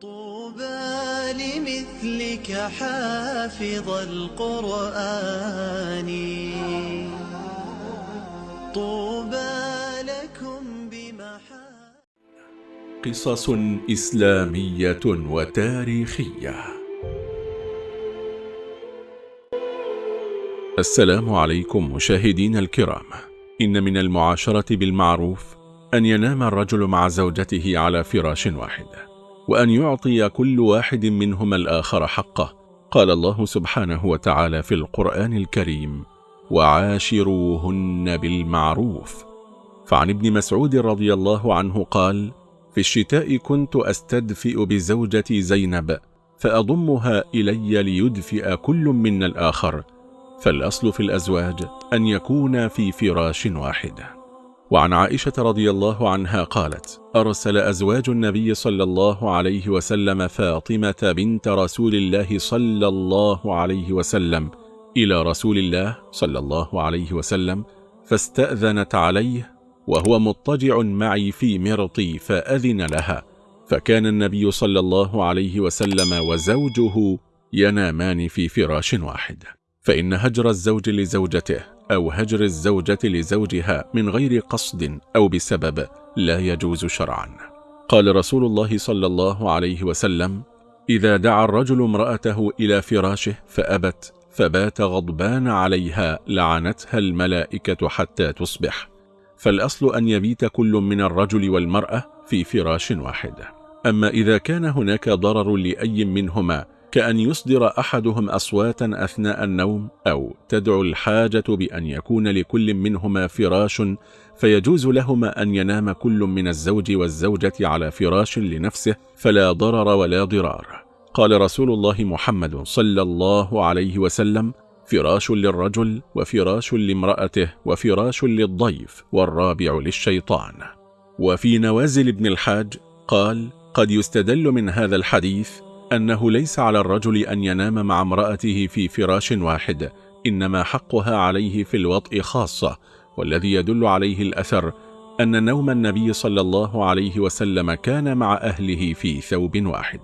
طوبى لمثلك حافظ القرآن. طوبى لكم بمحا قصص إسلامية وتاريخية. السلام عليكم مشاهدين الكرام. إن من المعاشرة بالمعروف أن ينام الرجل مع زوجته على فراش واحد. وأن يعطي كل واحد منهما الآخر حقه. قال الله سبحانه وتعالى في القرآن الكريم وعاشروهن بالمعروف. فعن ابن مسعود رضي الله عنه قال في الشتاء كنت أستدفئ بزوجتي زينب فأضمها إلي ليدفئ كل منا الآخر فالأصل في الأزواج أن يكون في فراش واحد وعن عائشة رضي الله عنها قالت أرسل أزواج النبي صلى الله عليه وسلم فاطمة بنت رسول الله صلى الله عليه وسلم إلى رسول الله صلى الله عليه وسلم فاستأذنت عليه وهو مضطجع معي في مرطي فأذن لها فكان النبي صلى الله عليه وسلم وزوجه ينامان في فراش واحد فإن هجر الزوج لزوجته أو هجر الزوجة لزوجها من غير قصد أو بسبب لا يجوز شرعا. قال رسول الله صلى الله عليه وسلم إذا دعا الرجل امرأته إلى فراشه فأبت فبات غضبان عليها لعنتها الملائكة حتى تصبح. فالأصل أن يبيت كل من الرجل والمرأة في فراش واحد. أما إذا كان هناك ضرر لأي منهما كأن يصدر أحدهم أصواتا أثناء النوم أو تدعو الحاجة بأن يكون لكل منهما فراش فيجوز لهما أن ينام كل من الزوج والزوجة على فراش لنفسه فلا ضرر ولا ضرار. قال رسول الله محمد صلى الله عليه وسلم فراش للرجل وفراش لامرأته وفراش للضيف والرابع للشيطان وفي نوازل ابن الحاج قال قد يستدل من هذا الحديث أنه ليس على الرجل أن ينام مع امرأته في فراش واحد إنما حقها عليه في الوطء خاصة والذي يدل عليه الأثر أن نوم النبي صلى الله عليه وسلم كان مع أهله في ثوب واحد.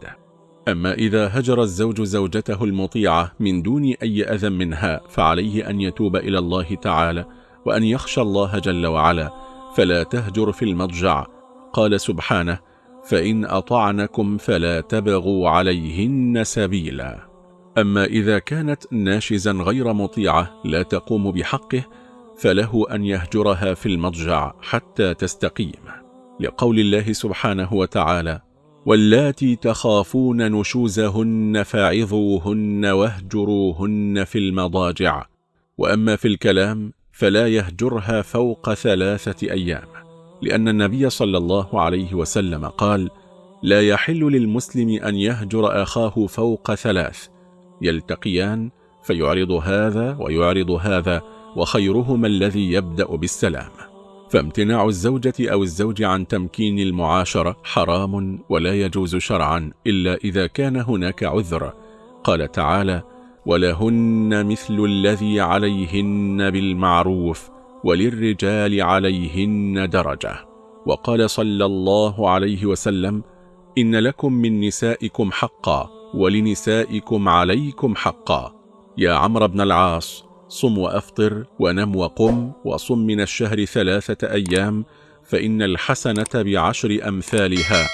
أما إذا هجر الزوج زوجته المطيعة من دون أي أذى منها فعليه أن يتوب إلى الله تعالى وأن يخشى الله جل وعلا فلا تهجر في المضجع. قال سبحانه فإن أطعنكم فلا تبغوا عليهن سبيلا. أما إذا كانت ناشزا غير مطيعة لا تقوم بحقه فله أن يهجرها في المضجع حتى تستقيم. لقول الله سبحانه وتعالى واللاتي تخافون نشوزهن فاعظوهن واهجروهن في المضاجع. وأما في الكلام فلا يهجرها فوق ثلاثة أيام. لأن النبي صلى الله عليه وسلم قال لا يحل للمسلم أن يهجر أخاه فوق ثلاث يلتقيان فيعرض هذا ويعرض هذا وخيرهما الذي يبدأ بالسلام. فامتناع الزوجة أو الزوج عن تمكين المعاشرة حرام ولا يجوز شرعا إلا إذا كان هناك عذر. قال تعالى ولهن مثل الذي عليهن بالمعروف وللرجال عليهن درجة. وقال صلى الله عليه وسلم إن لكم من نسائكم حقا ولنسائكم عليكم حقا. يا عمرو بن العاص صم وأفطر ونم وقم وصم من الشهر ثلاثة أيام فإن الحسنة بعشر أمثالها.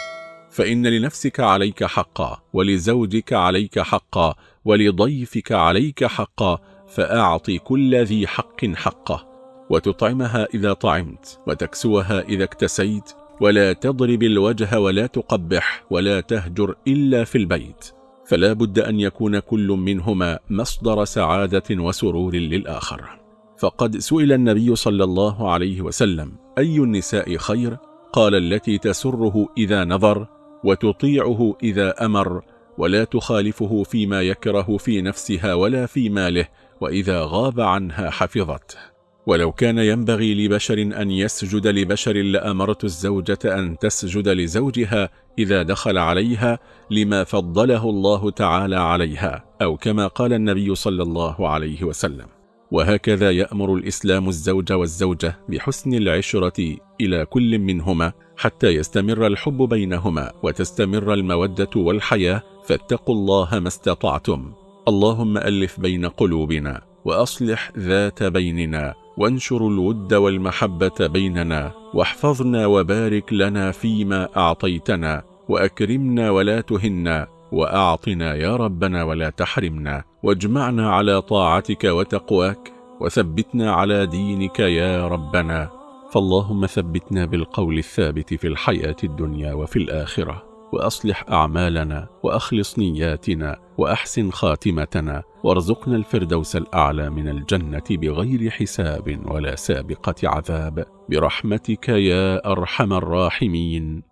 فإن لنفسك عليك حقا ولزوجك عليك حقا ولضيفك عليك حقا فأعط كل ذي حق حقه. وتطعمها إذا طعمت وتكسوها إذا اكتسيت ولا تضرب الوجه ولا تقبح ولا تهجر إلا في البيت. فلا بد أن يكون كل منهما مصدر سعادة وسرور للآخر. فقد سئل النبي صلى الله عليه وسلم أي النساء خير؟ قال التي تسره إذا نظر وتطيعه إذا أمر ولا تخالفه فيما يكره في نفسها ولا في ماله وإذا غاب عنها حفظته. ولو كان ينبغي لبشر أن يسجد لبشر لأمرت الزوجة أن تسجد لزوجها إذا دخل عليها لما فضله الله تعالى عليها أو كما قال النبي صلى الله عليه وسلم. وهكذا يأمر الإسلام الزوج والزوجة بحسن العشرة إلى كل منهما حتى يستمر الحب بينهما وتستمر المودة والحياة فاتقوا الله ما استطعتم. اللهم ألف بين قلوبنا وأصلح ذات بيننا وانشر الود والمحبة بيننا واحفظنا وبارك لنا فيما أعطيتنا وأكرمنا ولا تهنا وأعطنا يا ربنا ولا تحرمنا واجمعنا على طاعتك وتقواك وثبتنا على دينك يا ربنا. فاللهم ثبتنا بالقول الثابت في الحياة الدنيا وفي الآخرة. وأصلح أعمالنا وأخلص نياتنا وأحسن خاتمتنا وارزقنا الفردوس الأعلى من الجنة بغير حساب ولا سابقة عذاب. برحمتك يا أرحم الراحمين.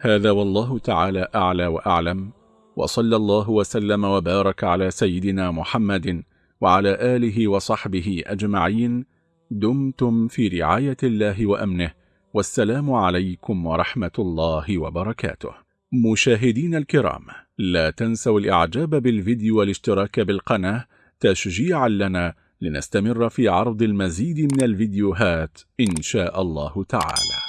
هذا والله تعالى أعلى وأعلم. وصلى الله وسلم وبارك على سيدنا محمد وعلى آله وصحبه أجمعين. دمتم في رعاية الله وأمنه. والسلام عليكم ورحمة الله وبركاته. مشاهدين الكرام لا تنسوا الإعجاب بالفيديو والاشتراك بالقناة تشجيعا لنا لنستمر في عرض المزيد من الفيديوهات إن شاء الله تعالى.